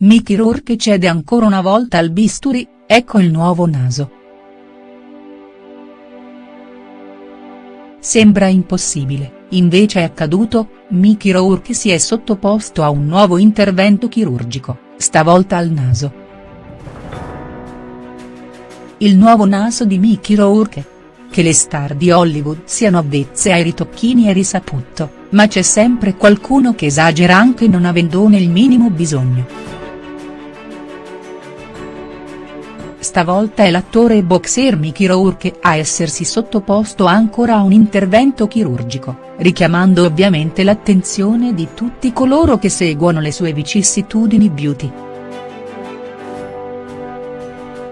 Mickey Rourke cede ancora una volta al bisturi, ecco il nuovo naso. Sembra impossibile, invece è accaduto, Mickey Rourke si è sottoposto a un nuovo intervento chirurgico, stavolta al naso. Il nuovo naso di Mickey Rourke. Che le star di Hollywood siano avvezze ai ritocchini è risaputo, ma c'è sempre qualcuno che esagera anche non avendone il minimo bisogno. Stavolta è l'attore e boxer Mickey Rourke a essersi sottoposto ancora a un intervento chirurgico, richiamando ovviamente l'attenzione di tutti coloro che seguono le sue vicissitudini beauty.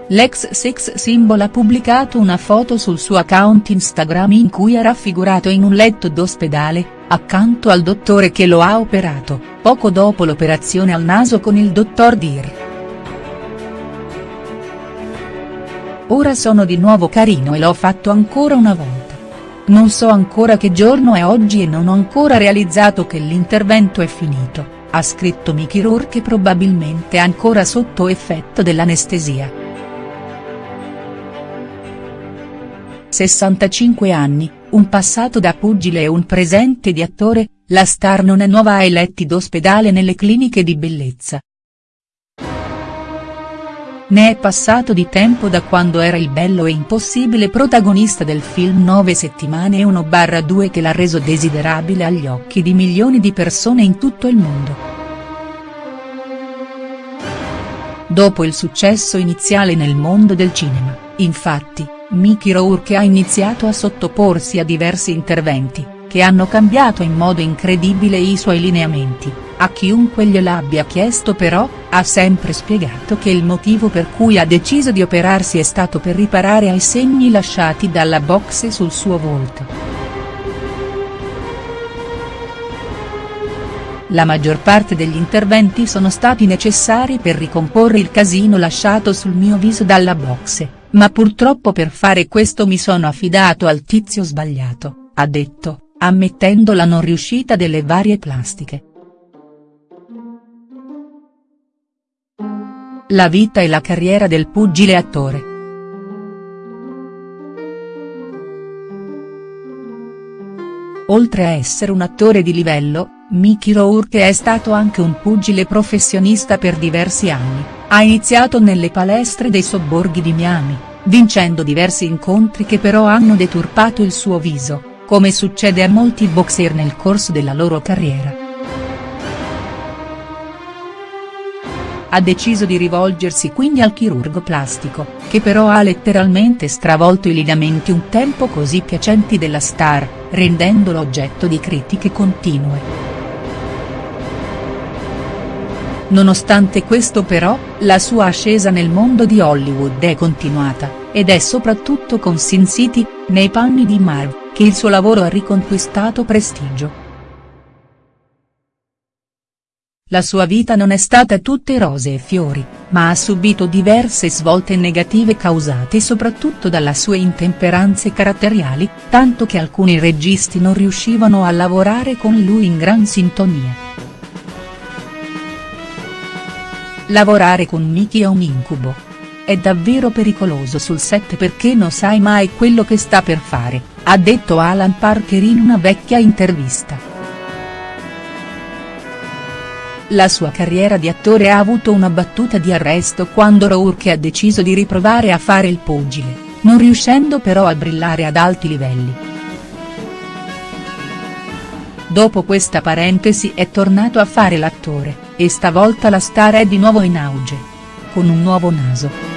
L'ex sex symbol ha pubblicato una foto sul suo account Instagram in cui è raffigurato in un letto d'ospedale, accanto al dottore che lo ha operato, poco dopo l'operazione al naso con il dottor Dir. Ora sono di nuovo carino e l'ho fatto ancora una volta. Non so ancora che giorno è oggi e non ho ancora realizzato che l'intervento è finito, ha scritto Mickey Rourke probabilmente ancora sotto effetto dell'anestesia. 65 anni, un passato da pugile e un presente di attore, la star non è nuova ai letti d'ospedale nelle cliniche di bellezza, ne è passato di tempo da quando era il bello e impossibile protagonista del film Nove settimane e 1-2 che l'ha reso desiderabile agli occhi di milioni di persone in tutto il mondo. Dopo il successo iniziale nel mondo del cinema, infatti, Mickey Rourke ha iniziato a sottoporsi a diversi interventi, che hanno cambiato in modo incredibile i suoi lineamenti a chiunque gliel'abbia chiesto però, ha sempre spiegato che il motivo per cui ha deciso di operarsi è stato per riparare ai segni lasciati dalla boxe sul suo volto. La maggior parte degli interventi sono stati necessari per ricomporre il casino lasciato sul mio viso dalla boxe, ma purtroppo per fare questo mi sono affidato al tizio sbagliato, ha detto, ammettendo la non riuscita delle varie plastiche. La vita e la carriera del pugile attore. Oltre a essere un attore di livello, Mickey Rourke è stato anche un pugile professionista per diversi anni, ha iniziato nelle palestre dei sobborghi di Miami, vincendo diversi incontri che però hanno deturpato il suo viso, come succede a molti boxer nel corso della loro carriera. ha deciso di rivolgersi quindi al chirurgo plastico, che però ha letteralmente stravolto i lineamenti un tempo così piacenti della star, rendendolo oggetto di critiche continue. Nonostante questo però, la sua ascesa nel mondo di Hollywood è continuata, ed è soprattutto con Sin City, nei panni di Marv, che il suo lavoro ha riconquistato prestigio. La sua vita non è stata tutte rose e fiori, ma ha subito diverse svolte negative causate soprattutto dalle sue intemperanze caratteriali, tanto che alcuni registi non riuscivano a lavorare con lui in gran sintonia. Lavorare con Mickey è un incubo. È davvero pericoloso sul set perché non sai mai quello che sta per fare, ha detto Alan Parker in una vecchia intervista. La sua carriera di attore ha avuto una battuta di arresto quando Rourke ha deciso di riprovare a fare il pugile, non riuscendo però a brillare ad alti livelli. Dopo questa parentesi è tornato a fare l'attore, e stavolta la star è di nuovo in auge. Con un nuovo naso.